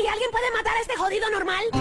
¡Ey! ¿Alguien puede matar a este jodido normal?